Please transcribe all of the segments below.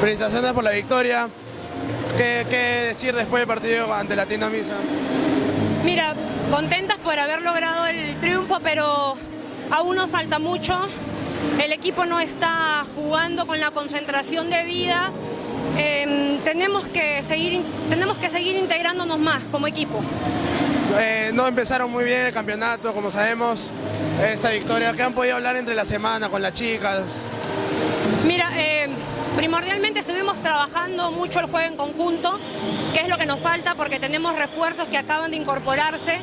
Felicitaciones por la victoria. ¿Qué, qué decir después del partido ante Latino Misa? Mira, contentas por haber logrado el triunfo, pero aún nos falta mucho. El equipo no está jugando con la concentración de vida. Eh, tenemos, que seguir, tenemos que seguir integrándonos más como equipo. Eh, no empezaron muy bien el campeonato, como sabemos, esta victoria. ¿Qué han podido hablar entre la semana con las chicas? Mira, eh, primordialmente estuvimos trabajando mucho el juego en conjunto, que es lo que nos falta porque tenemos refuerzos que acaban de incorporarse,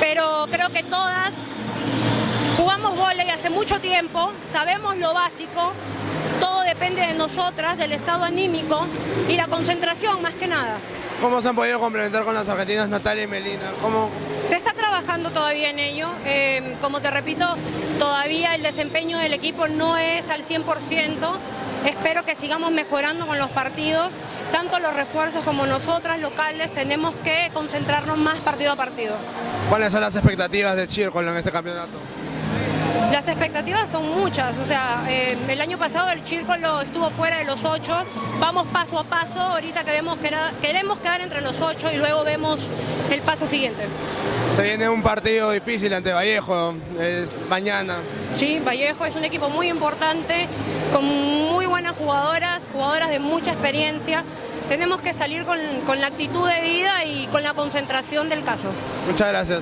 pero creo que todas jugamos volei hace mucho tiempo, sabemos lo básico, todo depende de nosotras, del estado anímico y la concentración más que nada. ¿Cómo se han podido complementar con las argentinas Natalia y Melina? ¿Cómo... Se está trabajando todavía en ello. Eh, como te repito, todavía el desempeño del equipo no es al 100%. Espero que sigamos mejorando con los partidos. Tanto los refuerzos como nosotras locales tenemos que concentrarnos más partido a partido. ¿Cuáles son las expectativas de Chircolo en este campeonato? Las expectativas son muchas, o sea, eh, el año pasado el Círculo estuvo fuera de los ocho, vamos paso a paso, ahorita queremos quedar, queremos quedar entre los ocho y luego vemos el paso siguiente. Se viene un partido difícil ante Vallejo, es mañana. Sí, Vallejo es un equipo muy importante, con muy buenas jugadoras, jugadoras de mucha experiencia. Tenemos que salir con, con la actitud de vida y con la concentración del caso. Muchas gracias.